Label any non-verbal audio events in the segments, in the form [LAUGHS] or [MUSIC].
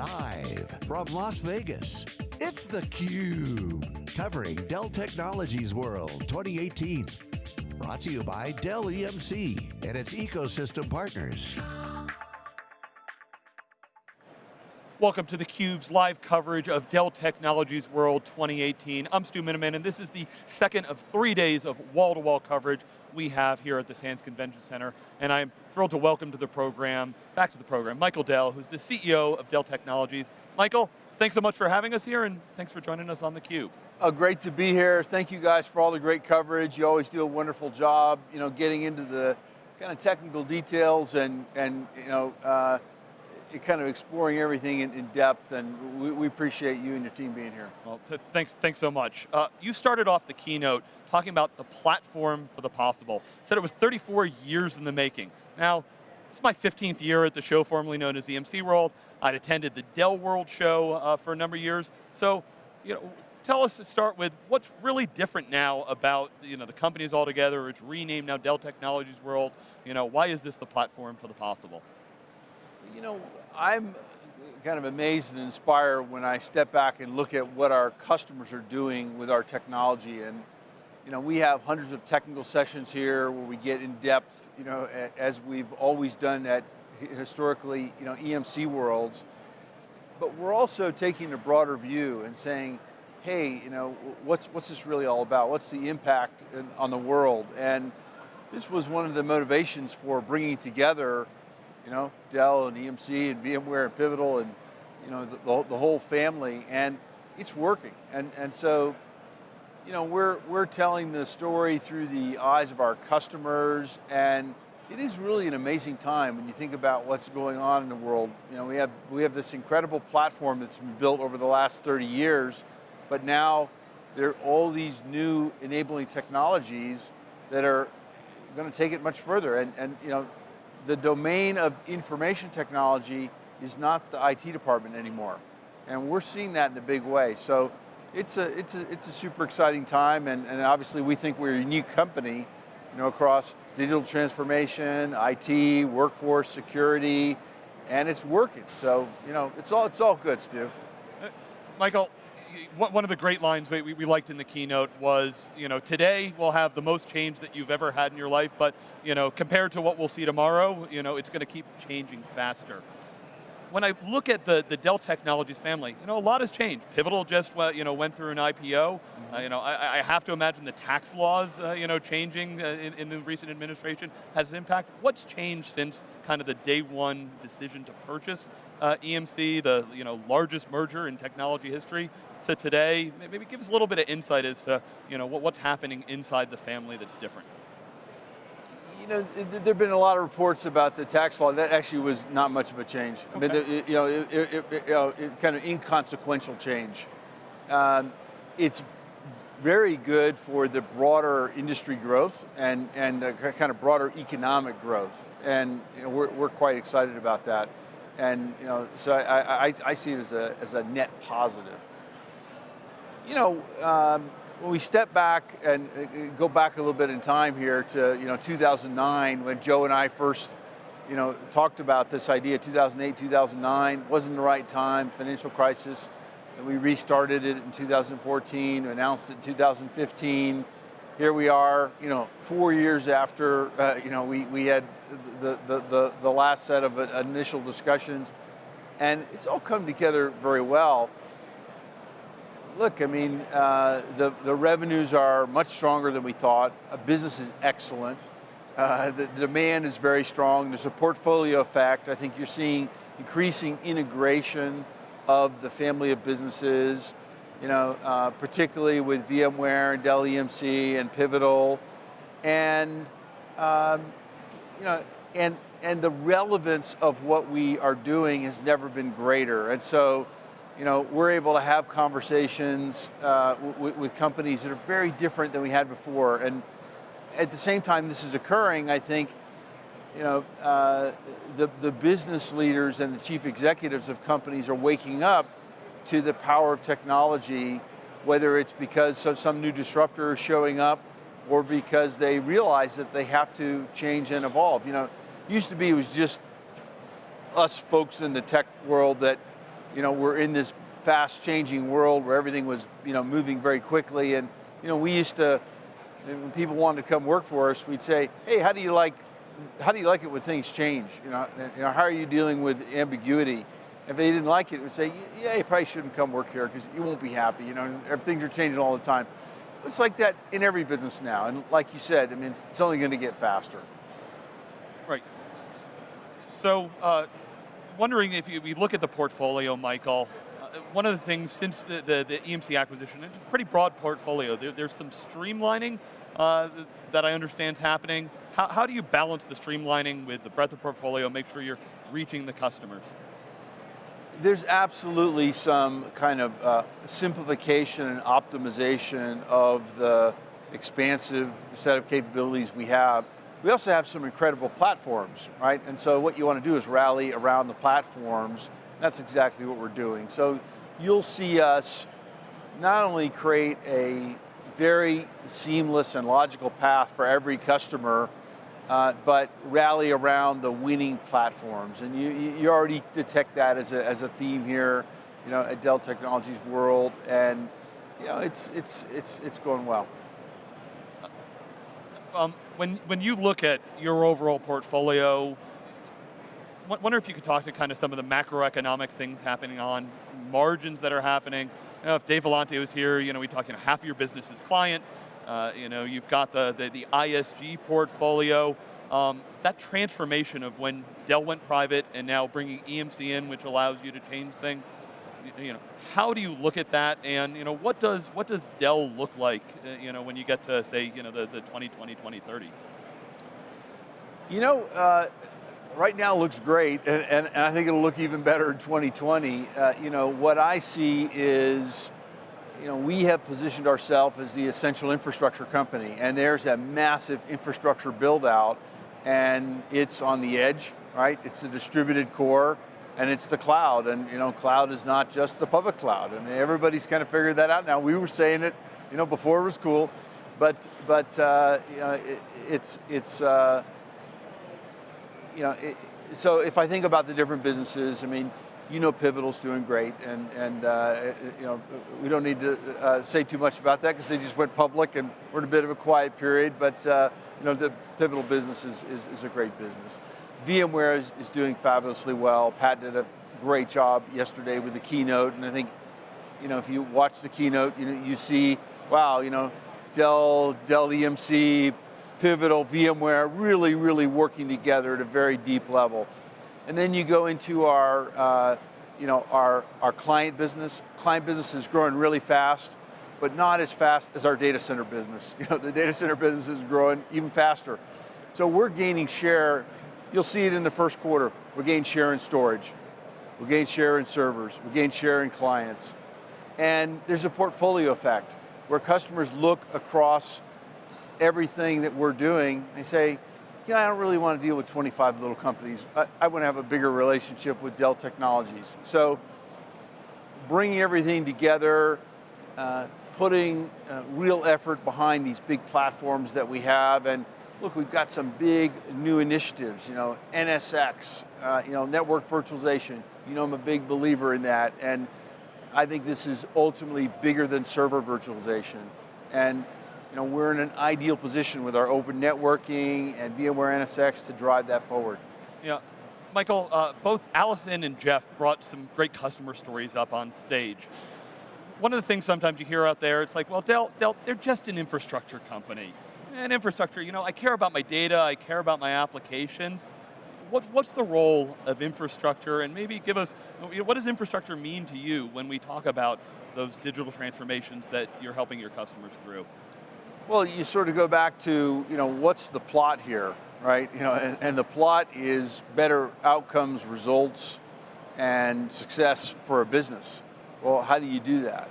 Live from Las Vegas, it's theCUBE. Covering Dell Technologies World 2018. Brought to you by Dell EMC and its ecosystem partners. Welcome to theCUBE's live coverage of Dell Technologies World 2018. I'm Stu Miniman, and this is the second of three days of wall-to-wall -wall coverage we have here at the Sands Convention Center, and I'm thrilled to welcome to the program, back to the program, Michael Dell, who's the CEO of Dell Technologies. Michael, thanks so much for having us here, and thanks for joining us on theCUBE. Uh, great to be here. Thank you guys for all the great coverage. You always do a wonderful job, you know, getting into the kind of technical details and, and you know, uh, kind of exploring everything in, in depth, and we, we, appreciate you and your team being here. Well, thanks, thanks so much. Uh, you started off the keynote talking about the platform for the possible. Said it was 34 years in the making. Now, it's my 15th year at the show formerly known as EMC World. I'd attended the Dell World show uh, for a number of years. So, you know, tell us to start with what's really different now about you know, the companies altogether, it's renamed now Dell Technologies World. You know, why is this the platform for the possible? You know, I'm kind of amazed and inspired when I step back and look at what our customers are doing with our technology. And you know, we have hundreds of technical sessions here where we get in depth, you know, as we've always done at historically, you know, EMC worlds. But we're also taking a broader view and saying, hey, you know, what's, what's this really all about? What's the impact in, on the world? And this was one of the motivations for bringing together you know, Dell and EMC and VMware and Pivotal and you know, the, the, the, whole family, and it's working. And, and so, you know, we're, we're telling the story through the eyes of our customers, and it is really an amazing time when you think about what's going on in the world. You know, we have, we have this incredible platform that's been built over the last 30 years, but now there are all these new enabling technologies that are going to take it much further. And, and you know, the domain of information technology is not the IT department anymore. And we're seeing that in a big way. So it's a, it's a, it's a super exciting time and, and obviously we think we're a unique company you know, across digital transformation, IT, workforce, security, and it's working. So, you know, it's all, it's all good, Stu. Uh, Michael, one of the great lines we, we liked in the keynote was, you know, today we'll have the most change that you've ever had in your life, but, you know, compared to what we'll see tomorrow, you know, it's going to keep changing faster. When I look at the, the Dell Technologies family, you know, a lot has changed. Pivotal just, you know, went through an IPO. Mm -hmm. uh, you know, I, I, have to imagine the tax laws, uh, you know, changing uh, in, in the recent administration has an impact. What's changed since kind of the day one decision to purchase uh, EMC, the you know largest merger in technology history, to today? Maybe give us a little bit of insight as to you know, what's happening inside the family that's different. You know, there have been a lot of reports about the tax law. That actually was not much of a change. Okay. I mean, you know, it, it, it, you know, it kind of inconsequential change. Um, it's very good for the broader industry growth and, and kind of broader economic growth. And you know, we're, we're quite excited about that. And you know, so I, I, I see it as a, as a net positive you know, um, when we step back and uh, go back a little bit in time here to, you know, 2009, when Joe and I first, you know, talked about this idea, 2008, 2009, wasn't the right time, financial crisis, and we restarted it in 2014, announced it in 2015. Here we are, you know, four years after, uh, you know, we, we had the, the, the, the last set of initial discussions, and it's all come together very well look, I mean, uh, the, the revenues are much stronger than we thought. Uh, business is excellent. Uh, the, the, demand is very strong. There's a portfolio effect. I think you're seeing increasing integration of the family of businesses, you know, uh, particularly with VMware and Dell EMC and Pivotal. And, um, you know, and, and the relevance of what we are doing has never been greater. And so, you know, we're able to have conversations uh, with companies that are very different than we had before. And at the same time this is occurring, I think, you know, uh, the, the business leaders and the chief executives of companies are waking up to the power of technology, whether it's because some new disruptor is showing up or because they realize that they have to change and evolve. You know, used to be it was just us folks in the tech world that you know, we're in this fast changing world where everything was, you know, moving very quickly. And, you know, we used to, when people wanted to come work for us, we'd say, hey, how do you like, how do you like it when things change? You know, you know how are you dealing with ambiguity? If they didn't like it, we'd say, yeah, you probably shouldn't come work here because you won't be happy. You know, things are changing all the time. It's like that in every business now. And like you said, I mean, it's only going to get faster. Right. So, uh, wondering if you, we look at the portfolio, Michael, uh, one of the things since the, the, the, EMC acquisition, it's a pretty broad portfolio. There, there's some streamlining uh, that I understand is happening. How, how do you balance the streamlining with the breadth of portfolio, make sure you're reaching the customers? There's absolutely some kind of uh, simplification and optimization of the expansive set of capabilities we have. We also have some incredible platforms, right? And so what you want to do is rally around the platforms. That's exactly what we're doing. So you'll see us not only create a very seamless and logical path for every customer, uh, but rally around the winning platforms. And you, you already detect that as a, as a theme here, you know, at Dell Technologies World, and you know, it's, it's, it's, it's going well. Um, when, when you look at your overall portfolio, wonder if you could talk to kind of some of the macroeconomic things happening on, margins that are happening. You know, if Dave Vellante was here, you know, we talk, you know, half of your business is client, uh, you know, you've got the, the, the ISG portfolio. Um, that transformation of when Dell went private and now bringing EMC in, which allows you to change things, you know, how do you look at that, and you know, what does what does Dell look like, uh, you know, when you get to say, you know, the, the 2020, 2030? You know, uh, right now looks great, and, and, and, I think it'll look even better in 2020. Uh, you know, what I see is, you know, we have positioned ourselves as the essential infrastructure company, and there's a massive infrastructure build out, and it's on the edge, right? It's a distributed core and it's the cloud. And you know, cloud is not just the public cloud. and everybody's kind of figured that out now. We were saying it, you know, before it was cool, but but uh, you know, it, it's it's uh, you know, it, so if I think about the different businesses, I mean. You know, Pivotal's doing great, and and uh, you know we don't need to uh, say too much about that because they just went public, and we're in a bit of a quiet period. But uh, you know, the Pivotal business is, is, is a great business. VMware is, is doing fabulously well. Pat did a great job yesterday with the keynote, and I think, you know, if you watch the keynote, you you see, wow, you know, Dell, Dell EMC, Pivotal, VMware, really, really working together at a very deep level. And then you go into our, uh, you know, our, our client business. Client business is growing really fast, but not as fast as our data center business. [LAUGHS] You know, the data center business is growing even faster. So we're gaining share You'll see it in the first quarter. We gained share in storage. We gained share in servers. We gained share in clients. And there's a portfolio effect where customers look across everything that we're doing and say, you know, I don't really want to deal with 25 little companies. I, I want to have a bigger relationship with Dell Technologies. So bringing everything together, uh, putting uh, real effort behind these big platforms that we have and look, we've got some big new initiatives, you know, NSX, uh, you know, network virtualization. You know, I'm a big believer in that. And I think this is ultimately bigger than server virtualization. And you know, we're in an ideal position with our open networking and VMware NSX to drive that forward. Yeah. Michael, uh, both Allison and Jeff brought some great customer stories up on stage. One of the things sometimes you hear out there, it's like, well, Dell, Dell they're just an infrastructure company and infrastructure, you know, I care about my data, I care about my applications. What, what's the role of infrastructure and maybe give us, what does infrastructure mean to you when we talk about those digital transformations that you're helping your customers through? Well, you sort of go back to, you know, what's the plot here, right? You know, and, and the plot is better outcomes, results, and success for a business. Well, how do you do that?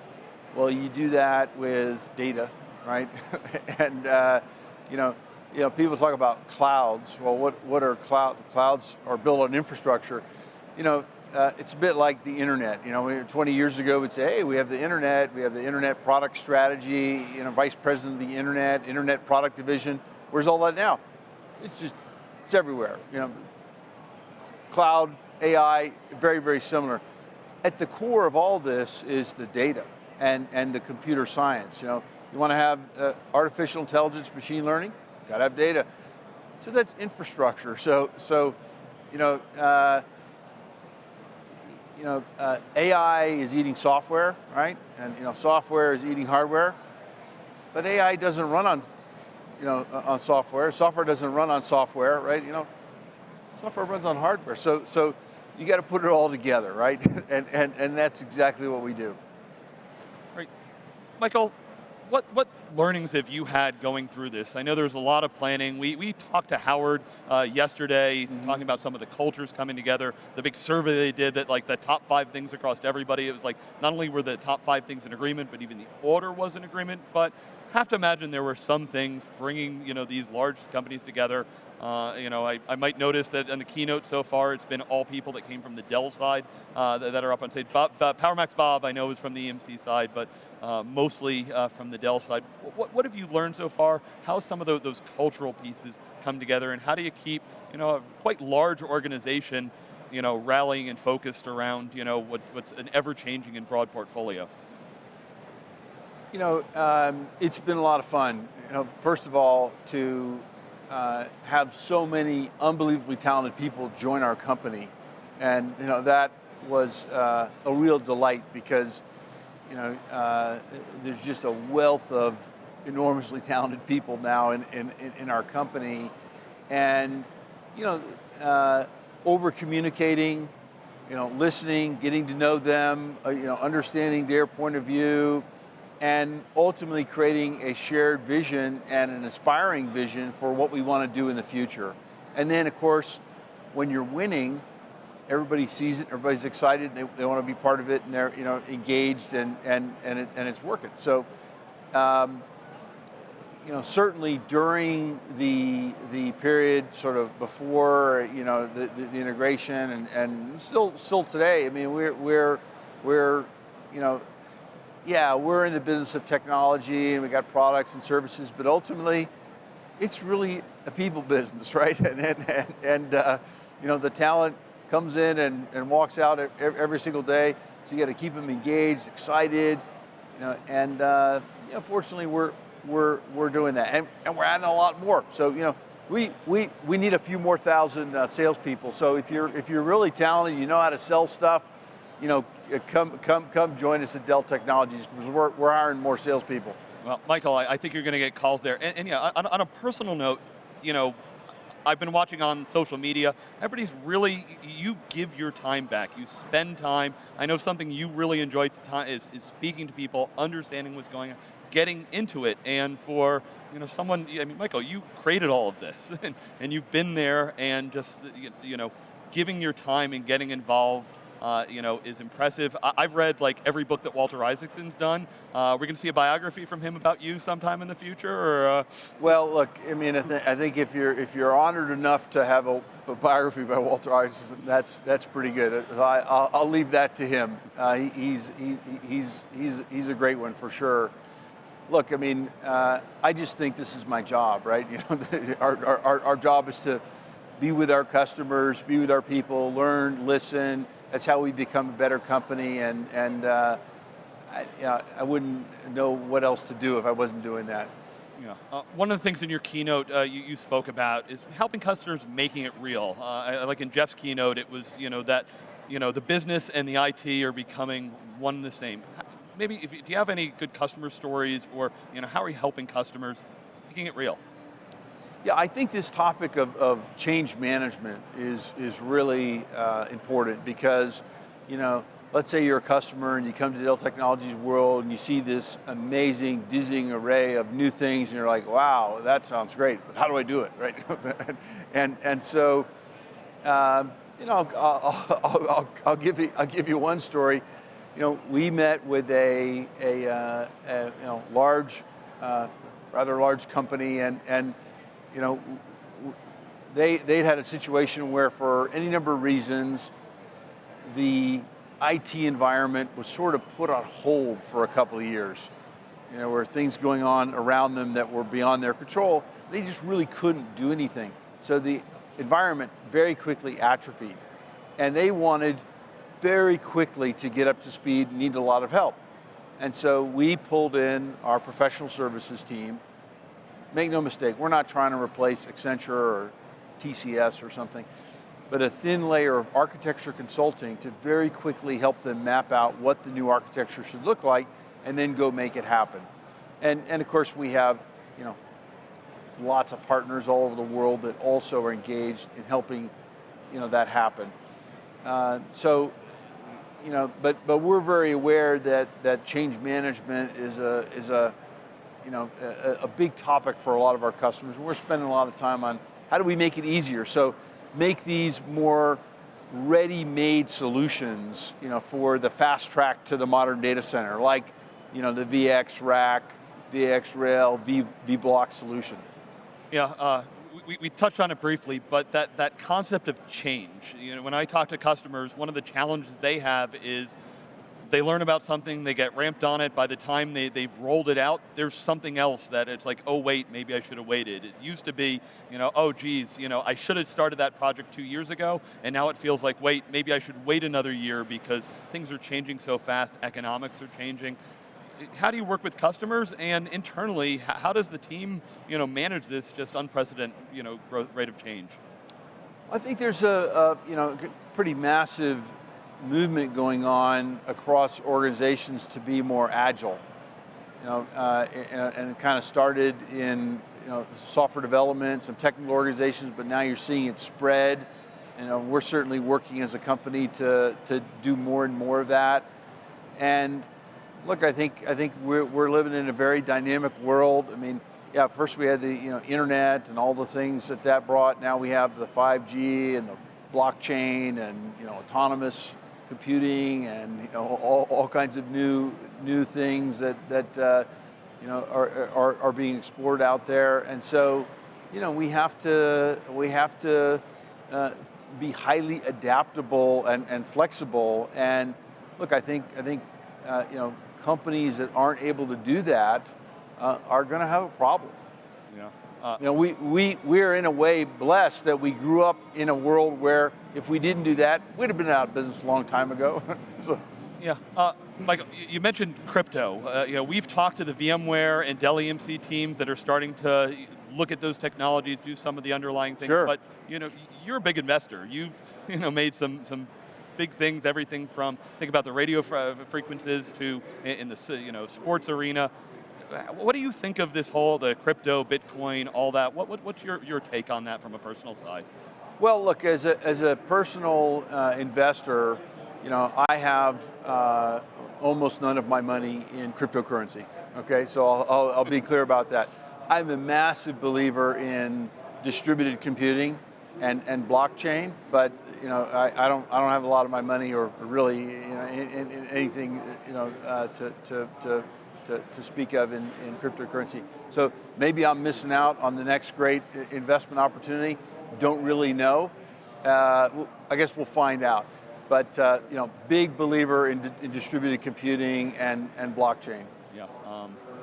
Well, you do that with data, right? [LAUGHS] and uh, you know, you know, people talk about clouds. Well, what what are cloud? Clouds are built on infrastructure. You know, uh, it's a bit like the internet. You know, 20 years ago, we'd say, hey, we have the internet, we have the internet product strategy. You know, vice president of the internet, internet product division. Where's all that now? It's just, it's everywhere. You know, cloud, AI, very very similar. at the core of all this is the data and, and the computer science. You know, you want to have uh, artificial intelligence, machine learning, got to have data. So that's infrastructure. So, so you know, uh, you know, uh, AI is eating software, right? And you know, software is eating hardware. But AI doesn't run on, you know, on software. Software doesn't run on software, right? You know, software runs on hardware. So, so you got to put it all together, right? [LAUGHS] and, and, and that's exactly what we do. Right. Michael, what, what learnings have you had going through this? I know there's a lot of planning. We, we talked to Howard uh, yesterday, mm -hmm. talking about some of the cultures coming together, the big survey they did that like the top five things across everybody, it was like, not only were the top five things in agreement, but even the order was in agreement, but have to imagine there were some things bringing you know, these large companies together. Uh, you know, I, I might notice that in the keynote so far, it's been all people that came from the Dell side uh, that, that, are up on stage. Bob, uh, PowerMax Bob, I know is from the EMC side, but uh, mostly uh, from the Dell side. What, what have you learned so far? How some of those, those cultural pieces come together, and how do you keep you know, a quite large organization you know, rallying and focused around you know, what, what's an ever-changing and broad portfolio? You know, um, it's been a lot of fun. You know, first of all, to uh, have so many unbelievably talented people join our company, and you know that was uh, a real delight because you know uh, there's just a wealth of enormously talented people now in in, in our company, and you know uh, over communicating, you know, listening, getting to know them, uh, you know, understanding their point of view and ultimately creating a shared vision and an inspiring vision for what we want to do in the future. And then of course, when you're winning, everybody sees it, everybody's excited, they, they want to be part of it, and they're you know engaged, and and and, it, and it's working. So, um, you know, certainly during the the period sort of before you know the, the, the integration, and and still still today, I mean, we're we're we're you know yeah, we're in the business of technology and we got products and services, but ultimately, it's really a people business, [LAUGHS] right? And, and, and, and uh, you know, the talent comes in and, and walks out every single day, so you got to keep them engaged, excited, you know, and uh, you know, fortunately, we're, we're, we're doing that, and, and we're adding a lot more. So, you know, we, we, we need a few more thousand uh, salespeople. So if you're, if you're really talented, you know how to sell stuff, you know, uh, come, come, come join us at Dell Technologies because we're, we're hiring more salespeople. Well, Michael, I, I think you're going to get calls there. And, and yeah, on, on, a personal note, you know, I've been watching on social media, everybody's really, you give your time back, you spend time. I know something you really enjoy is, is speaking to people, understanding what's going on, getting into it, and for you know someone, I mean, Michael, you created all of this, [LAUGHS] and, and you've been there, and just you know, giving your time and getting involved uh, you know, is impressive. I have read like every book that Walter Isaacson's done. Uh, we're going to see a biography from him about you sometime in the future, or? Uh... Well, look, I mean, I, th I, think if you're if you're honored enough to have a, a biography by Walter Isaacson, that's that's pretty good. I, will leave that to him. Uh, he, he's he, he's he's he's a great one for sure. Look, I mean, uh, I just think this is my job, right? [LAUGHS] You know, [LAUGHS] our, our, our job is to be with our customers, be with our people, learn, listen, that's how we become a better company and, and uh, I, you know, I wouldn't know what else to do if I wasn't doing that. Yeah. Uh, one of the things in your keynote uh, you, you, spoke about is helping customers making it real. Uh, like in Jeff's keynote, it was you know that you know the business and the IT are becoming one and the same. Maybe if, do you have any good customer stories, or you know how are you helping customers making it real? Yeah, I think this topic of, of change management is, is really uh, important because, you know, let's say you're a customer and you come to Dell Technologies World and you see this amazing, dizzying array of new things and you're like, wow, that sounds great, but how do I do it, [LAUGHS] right? and, and so, um, you know, I'll, I'll, I'll, I'll, give you, I'll give you one story. You know, we met with a, a, uh, a you know, large, uh, rather large company and, and you know, they, they'd had a situation where for any number of reasons, the IT environment was sort of put on hold for a couple of years. You know, where things going on around them that were beyond their control, they just really couldn't do anything. So the environment very quickly atrophied. And they wanted very quickly to get up to speed need a lot of help. And so we pulled in our professional services team. Make no mistake, we're not trying to replace Accenture or TCS or something, but a thin layer of architecture consulting to very quickly help them map out what the new architecture should look like and then go make it happen. And, and of course we have, you know, lots of partners all over the world that also are engaged in helping, you know, that happen. Uh, so, you know, but but we're very aware that that change management is a is a, you know, a, a big topic for a lot of our customers. We're spending a lot of time on how do we make it easier. So, make these more ready-made solutions, you know, for the fast track to the modern data center, like, you know, the VX Rack, VX Rail, V, vBlock solution. Yeah, uh, we, we, touched on it briefly, but that, that concept of change, you know, when I talk to customers, one of the challenges they have is they learn about something, they get ramped on it, by the time they, they've rolled it out, there's something else that it's like, oh wait, maybe I should have waited. It used to be, you know, oh geez, you know, I should have started that project two years ago, and now it feels like, wait, maybe I should wait another year because things are changing so fast, economics are changing how do you work with customers and internally, how does the team you know, manage this just unprecedented you know, growth rate of change? I think there's a, a you know, pretty massive movement going on across organizations to be more agile. You know, uh, and, and it kind of started in you know, software development, some technical organizations, but now you're seeing it spread. You know, we're certainly working as a company to, to do more and more of that. And look, I think I think we're, we're living in a very dynamic world. I mean, yeah, first we had the you know internet and all the things that that brought. Now we have the 5G and the blockchain and you know autonomous computing and you know all, all kinds of new new things that that uh, you know are, are are being explored out there. And so, you know, we have to we have to uh, be highly adaptable and, and flexible. And look, I think I think uh, you know companies that aren't able to do that uh, are going to have a problem. Yeah. Uh, you know, we, we, we're in a way blessed that we grew up in a world where if we didn't do that, we'd have been out of business a long time ago. [LAUGHS] so. Yeah, uh, Michael, you mentioned crypto. Uh, you know, we've talked to the VMware and Dell EMC teams that are starting to look at those technologies, do some of the underlying things. Sure. But you know, you're a big investor. You've [LAUGHS] you know made some some big things, everything from, think about the radio frequencies to in the you know, sports arena. What do you think of this whole, the crypto, Bitcoin, all that? What, what, what's your, your take on that from a personal side? Well, look, as a, as a personal uh, investor, you know, I have uh, almost none of my money in cryptocurrency, okay? So I'll, I'll, I'll be clear about that. I'm a massive believer in distributed computing and, and blockchain, but you know, I, I, don't I don't have a lot of my money or really you know in, in anything you know uh, to, to, to, to, to speak of in, in cryptocurrency. So maybe I'm missing out on the next great investment opportunity. Don't really know. Uh, I guess we'll find out. But uh, you know, big believer in, in distributed computing and, and blockchain.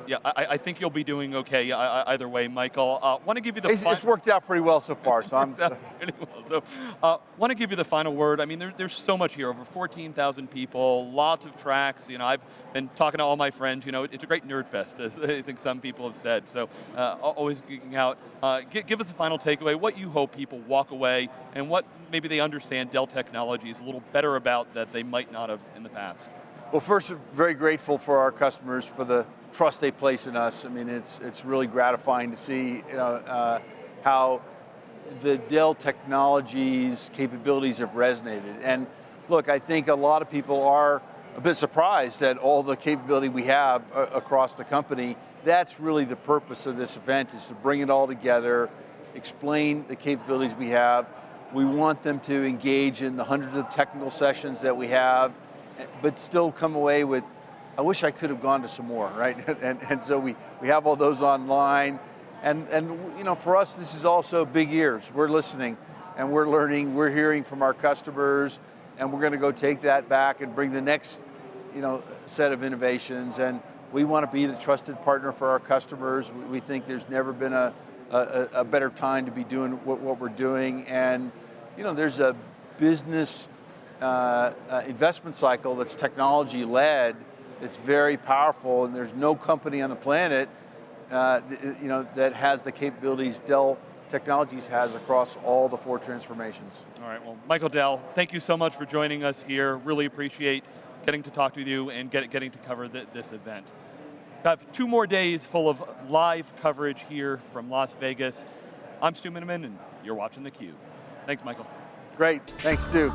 Yeah. I, I, think you'll be doing okay either way, Michael. Uh, want to give you the. It's, it's, worked out pretty well so far, so I'm. [LAUGHS] pretty well. So, uh, want to give you the final word. I mean, there, there's so much here. Over 14,000 people, lots of tracks. You know, I've been talking to all my friends. You know, it's a great nerd fest, [LAUGHS] as I think some people have said. So, uh, always geeking out. Uh, give us the final takeaway. What you hope people walk away, and what maybe they understand Dell Technologies a little better about that they might not have in the past. Well, first, very grateful for our customers for the trust they place in us. I mean, it's, it's really gratifying to see you know, uh, how the Dell Technologies capabilities have resonated. And look, I think a lot of people are a bit surprised at all the capability we have uh, across the company. That's really the purpose of this event, is to bring it all together, explain the capabilities we have. We want them to engage in the hundreds of technical sessions that we have, but still come away with I wish I could have gone to some more, right? [LAUGHS] and, and so we, we have all those online. And, and you know, for us, this is also big ears. We're listening and we're learning, we're hearing from our customers, and we're going to go take that back and bring the next you know, set of innovations. And we want to be the trusted partner for our customers. We think there's never been a, a, a better time to be doing what, what we're doing. And you know, there's a business uh, uh, investment cycle that's technology led, it's very powerful, and there's no company on the planet uh, you know, that has the capabilities Dell Technologies has across all the four transformations. All right, well, Michael Dell, thank you so much for joining us here. Really appreciate getting to talk to you and get, getting to cover the, this event. Got two more days full of live coverage here from Las Vegas. I'm Stu Miniman, and you're watching theCUBE. Thanks, Michael. Great, thanks Stu.